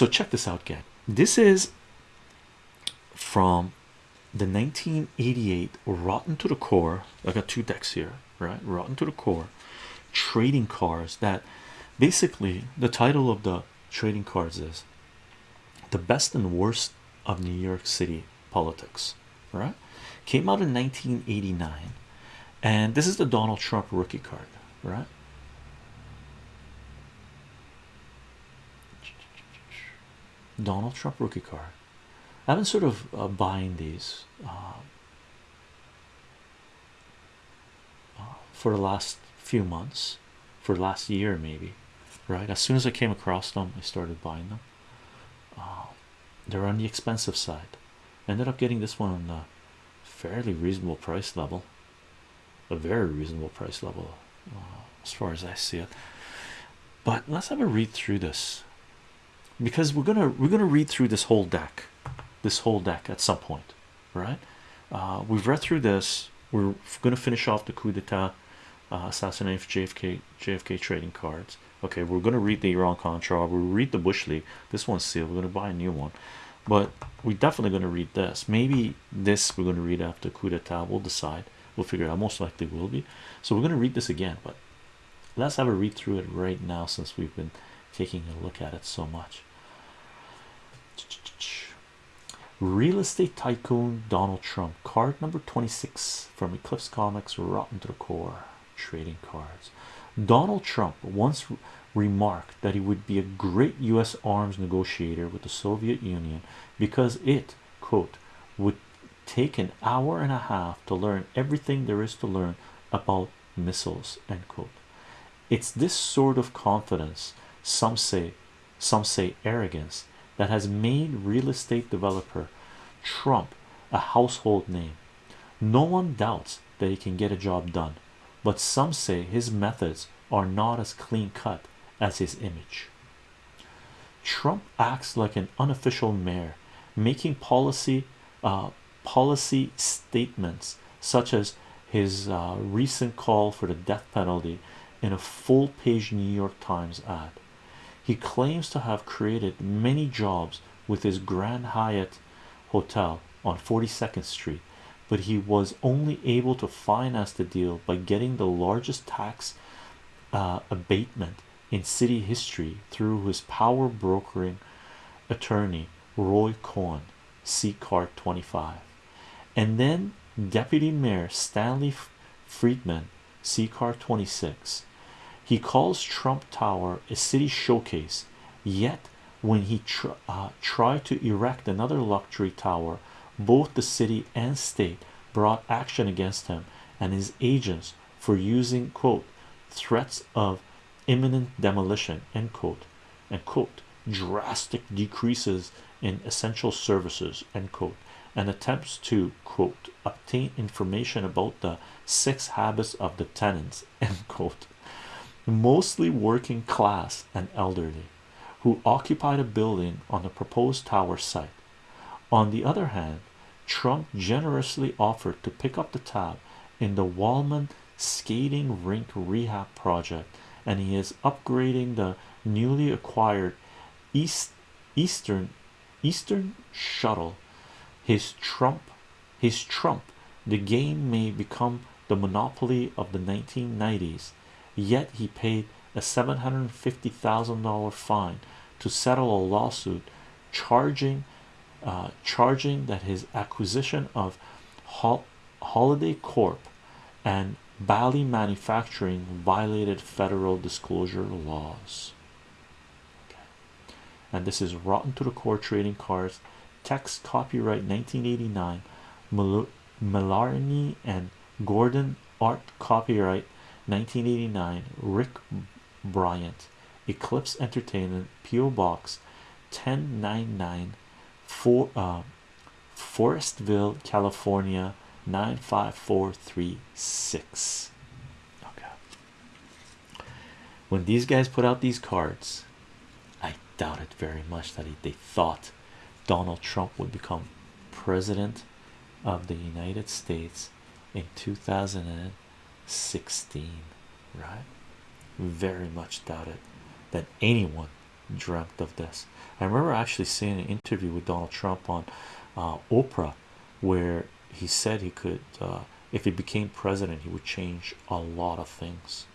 so check this out gang. This is from the 1988 rotten to the core. I got two decks here right? Rotten to the core. Trading cards that basically the title of the trading cards is the best and worst of new york city politics right? Came out in 1989 and this is the donald trump rookie card right Donald Trump rookie card. I've been sort of uh, buying these uh, uh, for the last few months, for the last year, maybe. Right as soon as I came across them, I started buying them. they're on the expensive side. ended up getting this one on a fairly reasonable price level, a very reasonable price level, as far as I see it. But let's have a read through this because we're gonna we're gonna read through this whole deck this whole deck at some point right uh, we've read through this we're gonna finish off the coup d'etat uh, assassination JFK JFK trading cards. Okay we're gonna read the Iran Contra we'll read the Bush League this one's sealed we're gonna buy a new one. But we're definitely gonna read this. Maybe this we're gonna read after coup d'etat we'll decide we'll figure out most likely will be. So we're gonna read this again but let's have a read through it right now since we've been taking a look at it so much real estate tycoon Donald Trump. Card number 26 from Eclipse Comics rotten to the core. Trading cards. Donald Trump once remarked that he would be a great US arms negotiator with the Soviet Union because it quote would take an hour and a half to learn everything there is to learn about missiles end quote. It's this sort of confidence some say some say arrogance that has made real estate developer Trump a household name. No one doubts that he can get a job done, but some say his methods are not as clean cut as his image. Trump acts like an unofficial mayor, making policy uh, policy statements such as his uh, recent call for the death penalty in a full-page New York Times ad. He claims to have created many jobs with his Grand Hyatt Hotel on 42nd Street, but he was only able to finance the deal by getting the largest tax uh, abatement in city history through his power brokering attorney Roy Cohn, C card 25, and then Deputy Mayor Stanley Friedman, C card 26 he calls Trump Tower a city showcase, yet when he tr uh, tried to erect another luxury tower, both the city and state brought action against him and his agents for using quote threats of imminent demolition end quote and quote drastic decreases in essential services end quote and attempts to quote obtain information about the six habits of the tenants end quote mostly working class and elderly, who occupied a building on the proposed tower site. On the other hand, Trump generously offered to pick up the tab in the Wollman skating rink rehab project, and he is upgrading the newly acquired East Eastern Eastern shuttle. His Trump, his Trump, the game may become the monopoly of the 1990s yet he paid a $750,000 fine to settle a lawsuit charging uh, charging that his acquisition of Hol Holiday Corp and Bally Manufacturing violated federal disclosure laws. Okay. And this is rotten to the core trading cards. Text copyright 1989. Mal and Gordon art copyright 1989 Rick Bryant Eclipse Entertainment PO Box 1099 for uh, Forestville California 95436 okay. When these guys put out these cards I doubt it very much that they thought Donald Trump would become president of the United States in 2000 16 right very much doubt it that anyone dreamt of this. I remember actually seeing an interview with Donald Trump on uh, Oprah where he said he could, uh, if he became president, he would change a lot of things.